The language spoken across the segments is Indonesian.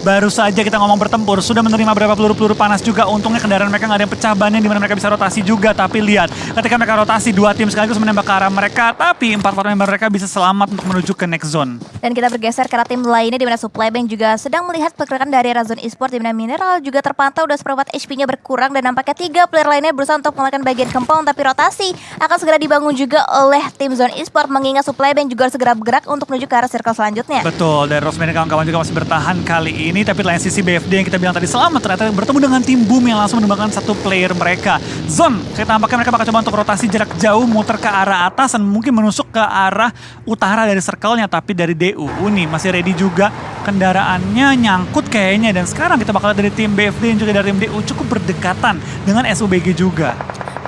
Baru saja kita ngomong bertempur, sudah menerima beberapa peluru-peluru panas juga. Untungnya kendaraan mereka nggak ada yang pecah bannya, di mana mereka bisa rotasi juga. Tapi lihat, ketika mereka rotasi, dua tim sekaligus menembak ke arah mereka. Tapi empat-empat member mereka bisa selamat untuk menuju ke next zone. Dan kita bergeser ke arah tim lainnya, di mana Supply Bank juga sedang melihat pergerakan dari Razon Esports, di mana Mineral juga terpantau udah seperempat HP-nya berkurang. Dan nampaknya tiga player lainnya berusaha untuk mengalahkan bagian compound. Tapi rotasi akan segera dibangun juga oleh tim Zone Esports, mengingat Supply Bank juga harus segera bergerak untuk menuju ke arah circle selanjutnya. Betul, dan Rosemary kawan-kawan juga masih bertahan kali ini. Tapi lain sisi BFD yang kita bilang tadi selamat ternyata bertemu dengan tim Boom yang langsung menembakkan satu player mereka. Zone, kita tampaknya mereka bakal coba untuk rotasi jarak jauh muter ke arah atas dan mungkin menusuk ke arah utara dari circle-nya tapi dari DU. Uni masih ready juga kendaraannya nyangkut kayaknya dan sekarang kita bakal dari tim BFD dan juga dari tim DU cukup berdekatan dengan SUBG juga.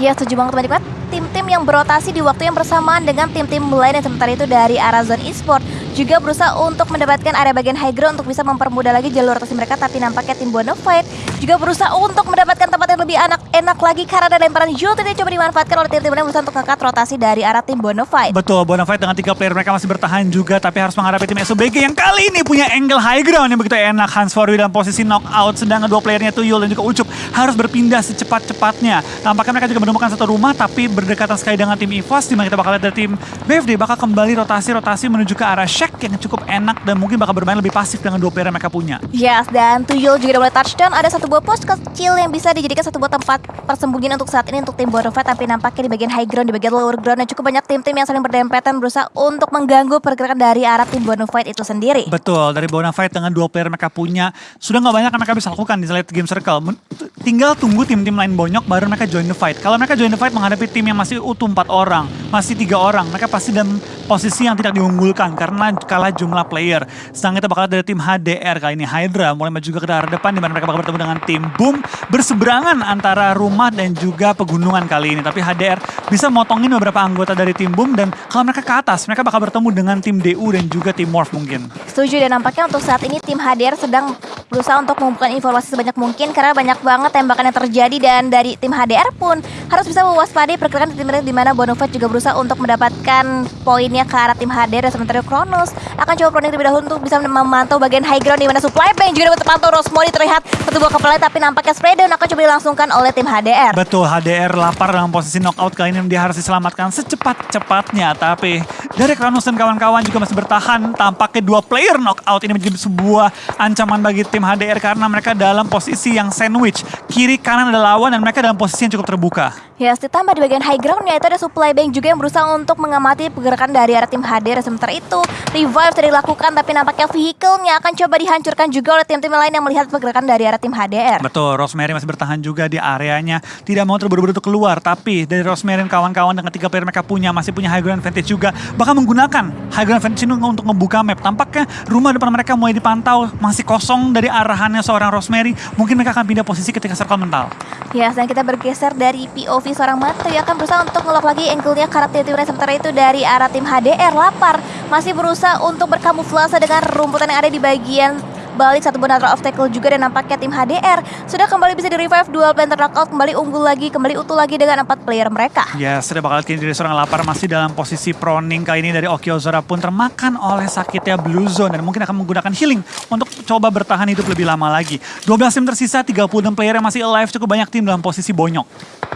Ya setuju banget teman-teman. Tim-tim yang berotasi di waktu yang bersamaan dengan tim-tim lain yang sementara itu dari arah zone e-sport juga berusaha untuk mendapatkan area bagian high ground untuk bisa mempermudah lagi jalur rotasi mereka tapi nampaknya tim Bonafide juga berusaha untuk mendapatkan lebih enak enak lagi karena ada lemparan Jult ini coba dimanfaatkan oleh tim-tim lain untuk ngangkat rotasi dari arah tim Bonafide. Betul, Bonafide dengan tiga player mereka masih bertahan juga tapi harus menghadapi tim SOBG yang kali ini punya angle high ground yang begitu enak. Hans Forwi dalam posisi knockout sedangkan dua playernya Tuyul dan juga Ucup harus berpindah secepat-cepatnya. Tampaknya mereka juga menemukan satu rumah tapi berdekatan sekali dengan tim EVOS di mana kita bakal lihat dari tim BFD bakal kembali rotasi-rotasi menuju ke arah Shack yang cukup enak dan mungkin bakal bermain lebih pasif dengan dua player yang mereka punya. Yes, dan Tuyul juga udah mulai touchdown. Ada satu buah pos kecil yang bisa dijadikan satu buah tempat persembunyian untuk saat ini untuk tim Bonafide tapi nampaknya di bagian high ground, di bagian lower ground dan cukup banyak tim-tim yang saling berdempetan berusaha untuk mengganggu pergerakan dari arah tim Bonafide itu sendiri. Betul, dari Bonafide dengan dua player mereka punya sudah nggak banyak yang mereka bisa lakukan di late game circle. Tinggal tunggu tim-tim lain bonyok baru mereka join the fight. Kalau mereka join the fight menghadapi tim yang masih utuh empat orang, masih tiga orang, mereka pasti dalam posisi yang tidak diunggulkan karena kalah jumlah player. Sedang kita bakal dari tim HDR kali ini Hydra mulai maju ke arah depan di mana mereka bakal bertemu dengan tim Boom berseberangan antara rumah dan juga pegunungan kali ini. Tapi HDR bisa motongin beberapa anggota dari tim Boom dan kalau mereka ke atas mereka bakal bertemu dengan tim DU dan juga tim Morph mungkin. Setuju dan nampaknya untuk saat ini tim HDR sedang berusaha untuk mengumpulkan informasi sebanyak mungkin karena banyak banget tembakan yang terjadi dan dari tim HDR pun harus bisa mewaspadai pergerakan tim di mana Bonofat juga berusaha untuk mendapatkan poinnya ke arah tim HDR dan sementara Kronos akan coba proning terlebih dahulu untuk bisa memantau bagian high ground di mana supply bank juga dapat terpantau Rosmodi terlihat satu buah kepala tapi nampaknya spray down akan coba dilangsungkan oleh tim HDR. Betul, HDR lapar dalam posisi knockout kali ini dia harus diselamatkan secepat-cepatnya tapi dari Kronos dan kawan-kawan juga masih bertahan tampaknya dua player knockout ini menjadi sebuah ancaman bagi tim HDR karena mereka dalam posisi yang sandwich kiri kanan ada lawan dan mereka dalam posisi yang cukup terbuka. Ya, yes, ditambah di bagian high ground yaitu ada supply bank juga yang berusaha untuk mengamati pergerakan dari arah tim HDR. Sementara itu, revive sudah dilakukan tapi nampaknya vehicle-nya akan coba dihancurkan juga oleh tim-tim lain yang melihat pergerakan dari arah tim HDR. Betul, Rosemary masih bertahan juga di areanya. Tidak mau terburu-buru keluar, tapi dari Rosemary dan kawan-kawan dengan tiga player mereka punya, masih punya high ground advantage juga. Bahkan menggunakan high ground advantage ini untuk membuka map. Tampaknya rumah depan mereka mulai dipantau, masih kosong dari arahannya seorang Rosemary. Mungkin mereka akan pindah posisi ketika circle mental. Ya, dan kita bergeser dari POV seorang Matri akan berusaha untuk ngelok lagi angle-nya karakter tim sementara itu dari arah tim HDR lapar masih berusaha untuk berkamuflase dengan rumputan yang ada di bagian balik satu buah natural obstacle juga dan nampaknya tim HDR sudah kembali bisa di revive dual planter knockout kembali unggul lagi kembali utuh lagi dengan empat player mereka. Ya yes, sudah bakal kini dari seorang lapar masih dalam posisi proning kali ini dari Okiozora pun termakan oleh sakitnya Blue Zone dan mungkin akan menggunakan healing untuk coba bertahan hidup lebih lama lagi. 12 tim tersisa, 36 player yang masih alive cukup banyak tim dalam posisi bonyok.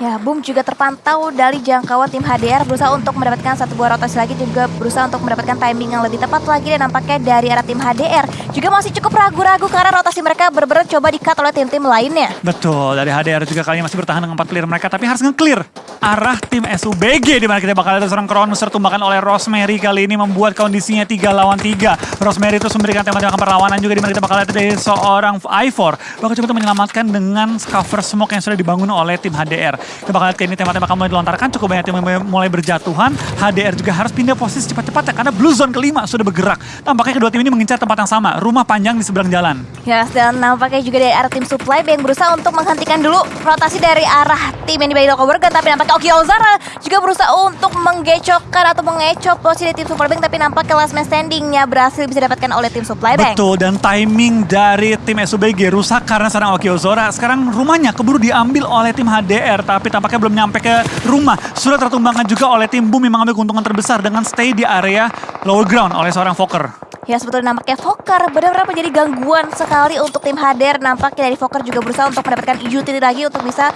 Ya, Boom juga terpantau dari jangkauan tim HDR berusaha untuk mendapatkan satu buah rotasi lagi juga berusaha untuk mendapatkan timing yang lebih tepat lagi dan nampaknya dari arah tim HDR juga masih cukup ragu-ragu karena rotasi mereka benar-benar coba di-cut oleh tim-tim lainnya. Betul, dari HDR juga kali ini masih bertahan dengan empat player mereka tapi harus nge-clear arah tim SUBG di mana kita bakal lihat seorang Kronos tertumbangkan oleh Rosemary kali ini membuat kondisinya 3 lawan 3. Rosemary terus memberikan tembakan perlawanan juga di mana kita bakal lihat dari seorang i4 bakal coba menyelamatkan dengan cover smoke yang sudah dibangun oleh tim HDR. Kita bakal lihat ini tembak-tembak mulai dilontarkan, cukup banyak tim mulai berjatuhan. HDR juga harus pindah posisi cepat-cepatnya karena blue zone kelima sudah bergerak. Tampaknya kedua tim ini mengincar tempat yang sama, rumah panjang di seberang jalan. Ya, dan nampaknya juga dari arah tim supply yang berusaha untuk menghentikan dulu rotasi dari arah tim yang di Loco Burger, tapi nampaknya Oki Ozara juga berusaha untuk menggecokkan atau mengecok posisi tim supply bank, tapi nampaknya last man standingnya berhasil bisa didapatkan oleh tim supply bank. Betul, dan timing dari tim SUBG rusak karena seorang Oki Ozora. Sekarang rumahnya keburu diambil oleh tim HDR, tapi tampaknya belum nyampe ke rumah. Sudah tertumbangkan juga oleh tim Boom yang mengambil keuntungan terbesar dengan stay di area lower ground oleh seorang Fokker. Ya sebetulnya nampaknya Fokker benar-benar menjadi gangguan sekali untuk tim Hader. Nampaknya dari Fokker juga berusaha untuk mendapatkan utility lagi untuk bisa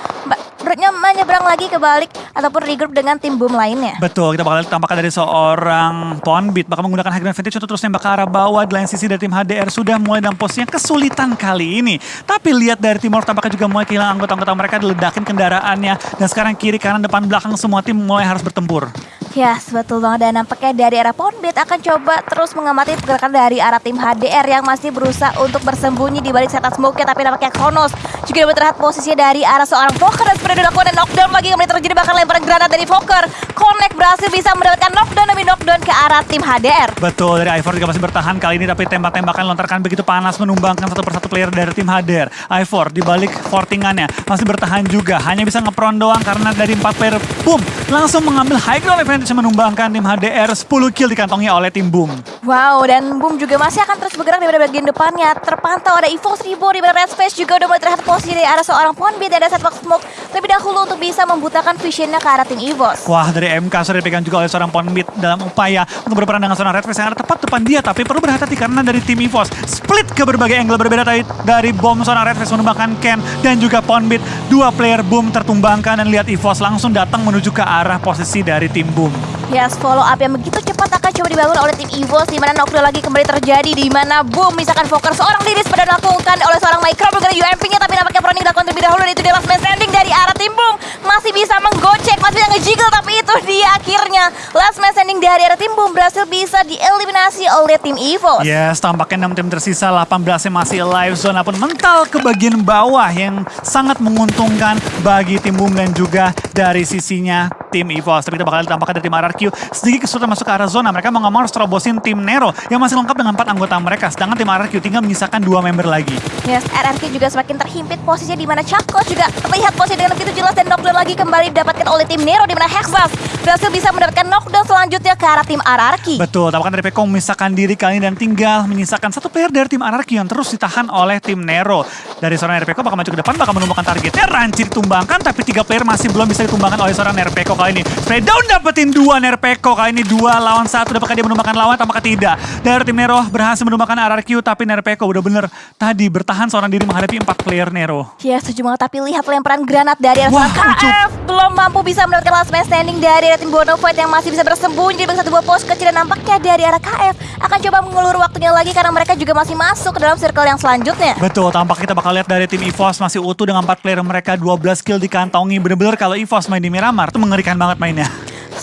menyeberang lagi ke balik ataupun regroup dengan tim boom lainnya. Betul, kita bakal lihat dari seorang Ponbit bakal menggunakan high ground advantage untuk terus nembak ke arah bawah. Di lain sisi dari tim HDR sudah mulai dalam posisi yang kesulitan kali ini. Tapi lihat dari Timor tampaknya juga mulai kehilangan anggota-anggota mereka diledakin kendaraannya. Dan sekarang kiri, kanan, depan, belakang semua tim mulai harus bertempur. Ya, betul banget. Dan nampaknya dari arah Ponbit akan coba terus mengamati pergerakan dari arah tim HDR yang masih berusaha untuk bersembunyi di balik setan smoke-nya. Tapi nampaknya Kronos juga dapat terlihat posisinya dari arah seorang Fokker dan seperti dilakukan dan knockdown lagi kembali terjadi bahkan lemparan granat dari Fokker. Connect berhasil bisa mendapatkan knockdown demi knockdown ke arah tim HDR. Betul, dari Ivor juga masih bertahan kali ini tapi tembak-tembakan lontarkan begitu panas menumbangkan satu persatu player dari tim HDR. Ivor di balik fortingannya masih bertahan juga, hanya bisa ngepron doang karena dari empat player boom langsung mengambil high ground advantage menumbangkan tim HDR 10 kill dikantongi oleh tim Boom. Wow, dan Boom juga masih akan terus bergerak di bagian depannya. Terpantau ada Evo 1000 di Red Space juga udah mulai terlihat posisi dari arah seorang Ponbit dan ada setbox smoke terlebih dahulu untuk bisa membutakan visionnya ke arah tim EVOS. Wah, dari MK sudah dipegang juga oleh seorang Ponbit dalam upaya untuk berperan dengan seorang Red Space yang ada tepat depan dia, tapi perlu berhati-hati karena dari tim EVOS split ke berbagai angle berbeda dari, dari bom seorang Red Space menumbangkan Ken dan juga Ponbit. Dua player Boom tertumbangkan dan lihat EVOS langsung datang menuju ke arah posisi dari tim Boom. Yes, follow up yang begitu cepat akan coba dibangun oleh tim EVOS di mana knockdown lagi kembali terjadi di mana boom misalkan Fokker seorang diri pada dilakukan oleh seorang Micro dengan UMP-nya tapi nampaknya Proni dilakukan terlebih dahulu dan itu dia last man standing dari arah tim boom. Masih bisa menggocek, masih bisa ngejiggle tapi itu dia akhirnya. Last man standing dari arah tim boom berhasil bisa dieliminasi oleh tim EVOS. Yes, tampaknya 6 tim tersisa 18 yang masih live zone pun mental ke bagian bawah yang sangat menguntungkan bagi tim boom dan juga dari sisinya tim EVOS. Tapi kita bakal tampaknya dari tim RRQ sedikit kesulitan masuk ke arah zona. Mereka mau nggak mau harus terobosin tim Nero yang masih lengkap dengan empat anggota mereka. Sedangkan tim RRQ tinggal menyisakan dua member lagi. Yes, RRQ juga semakin terhimpit posisinya di mana Chakos juga terlihat posisi dengan begitu jelas dan knockdown lagi kembali didapatkan oleh tim Nero di mana Hexas berhasil bisa mendapatkan knockdown selanjutnya ke arah tim RRQ. Betul, tampaknya dari Peko memisahkan diri kali ini dan tinggal menyisakan satu player dari tim RRQ yang terus ditahan oleh tim Nero. Dari seorang RPK bakal maju ke depan, bakal menumbangkan targetnya. Ranci ditumbangkan, tapi tiga player masih belum bisa ditumbangkan oleh seorang RPK kali ini. Spray down dapetin dua Nerpeko kali ini dua lawan satu dapatkan dia menumbangkan lawan tampaknya tidak. Dari tim Nero berhasil menumbangkan RRQ tapi Nerpeko udah bener tadi bertahan seorang diri menghadapi empat player Nero. Ya setuju banget tapi lihat lemparan granat dari arah KF belum mampu bisa mendapatkan last man standing dari tim Bonafide yang masih bisa bersembunyi di satu buah pos kecil dan nampaknya dari arah KF akan coba mengulur waktunya lagi karena mereka juga masih masuk ke dalam circle yang selanjutnya. Betul, tampak kita bakal lihat dari tim EVOS masih utuh dengan empat player mereka 12 kill dikantongi. Bener-bener kalau EVOS main di Miramar tuh mengerikan banget mainnya.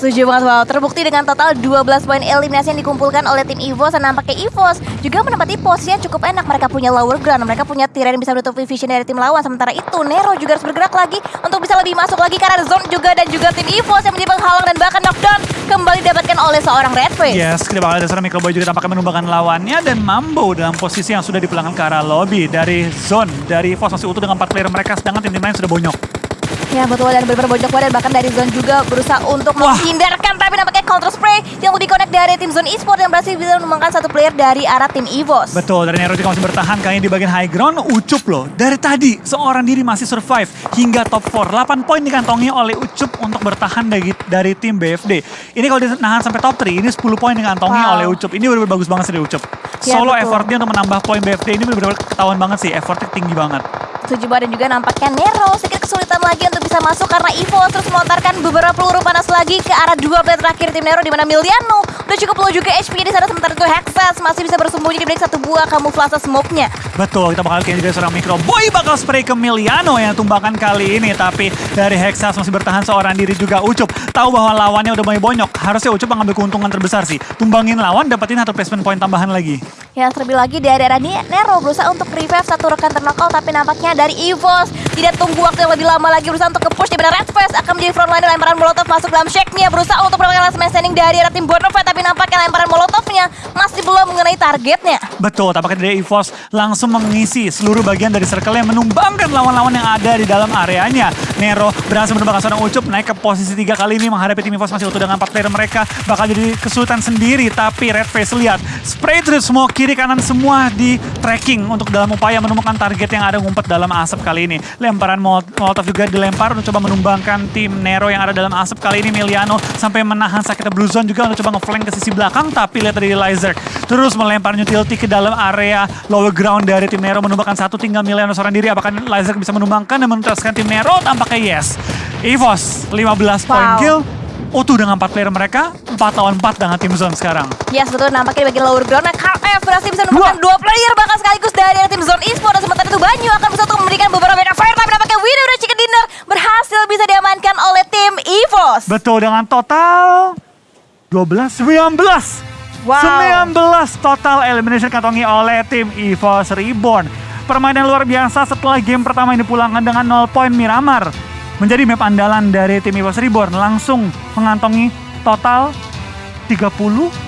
Setuju banget, wow. Terbukti dengan total 12 poin eliminasi yang dikumpulkan oleh tim EVOS dan nampaknya EVOS juga menempati posisi yang cukup enak. Mereka punya lower ground, mereka punya tier yang bisa menutupi vision dari tim lawan. Sementara itu, Nero juga harus bergerak lagi untuk bisa lebih masuk lagi karena zone juga dan juga tim EVOS yang menjadi penghalang dan bahkan knockdown kembali didapatkan oleh seorang Red Face. Yes, kita bakal ada seorang Microboy juga tampaknya menumbangkan lawannya dan Mambo dalam posisi yang sudah dipulangkan ke arah lobby dari zone. Dari EVOS masih utuh dengan 4 player mereka, sedangkan tim-tim lain sudah bonyok. Ya betul dan benar bojok dan bahkan dari zone juga berusaha untuk Wah. menghindarkan tapi nampaknya counter spray yang lebih connect dari tim zone esports yang berhasil bisa menumbangkan satu player dari arah tim EVOS. Betul, dari Nero juga masih bertahan kayaknya di bagian high ground. Ucup loh, dari tadi seorang diri masih survive hingga top 4. 8 poin dikantongi oleh Ucup untuk bertahan dari, dari tim BFD. Ini kalau dinahan sampai top 3, ini 10 poin dikantongi Wow. oleh Ucup. Ini benar-benar bagus banget sih dari Ucup. Ya, Solo betul. effortnya untuk menambah poin BFD ini benar-benar ketahuan banget sih. Effortnya tinggi banget. Setuju banget dan juga nampaknya Nero sedikit kesulitan lagi untuk bisa masuk karena EVOS terus melontarkan beberapa peluru panas lagi ke arah dua player terakhir tim Nero di mana Miliano udah cukup low juga HP di sana sementara itu Hexas masih bisa bersembunyi di balik satu buah kamuflase smoke-nya. Betul, kita bakal lihat juga seorang Micro Boy bakal spray ke Miliano yang tumbangkan kali ini. Tapi dari Hexas masih bertahan seorang diri juga Ucup. Tahu bahwa lawannya udah mulai bonyok. Harusnya Ucup mengambil keuntungan terbesar sih. Tumbangin lawan, dapetin satu placement point tambahan lagi. Ya terlebih lagi dari daerah ini Nero berusaha untuk revive satu rekan ternakal tapi nampaknya dari EVOS tidak tunggu waktu yang lebih lama lagi berusaha untuk ke-push di benar Red Face akan menjadi frontliner lemparan molotov masuk dalam shake-nya berusaha untuk mendapatkan last man standing dari arah tim Bonafide tapi nampaknya lemparan molotovnya masih belum mengenai targetnya. Betul, tampaknya dari EVOS langsung mengisi seluruh bagian dari circle yang menumbangkan lawan-lawan yang ada di dalam areanya. Nero berhasil menumbangkan seorang Ucup naik ke posisi tiga kali ini menghadapi tim EVOS masih utuh dengan 4 player mereka. Bakal jadi kesulitan sendiri, tapi Red Face lihat. Spray through smoke kiri kanan semua di tracking untuk dalam upaya menemukan target yang ada ngumpet dalam asap kali ini. Lemparan Mol- Molotov juga dilempar untuk coba menumbangkan tim Nero yang ada dalam asap kali ini. Miliano sampai menahan sakitnya Blue Zone juga untuk coba ngeflank ke sisi belakang. Tapi lihat tadi Lizard terus melempar utility ke dalam area lower ground dari tim Nero menumbangkan satu tinggal Miliano seorang diri. Apakah Lizard bisa menumbangkan dan menuntaskan tim Nero? Tampaknya yes. EVOS 15 point Wow. kill. Utuh dengan 4 player mereka, 4 lawan 4 dengan tim Zone sekarang. Yes, betul nampaknya di bagian lower ground. Nah, KF berhasil bisa menemukan dua player bahkan sekaligus dari tim Zone Esports. Dan sementara itu Banyu akan berusaha untuk memberikan beberapa backup fire. Tapi nampaknya winner dari Chicken Dinner berhasil bisa diamankan oleh tim EVOS. Betul dengan total 12 19. Wow. 19 total elimination kantongi oleh tim EVOS Reborn. Permainan luar biasa setelah game pertama ini dipulangkan dengan 0 poin Miramar. Menjadi map andalan dari tim EVOS Reborn langsung mengantongi total 30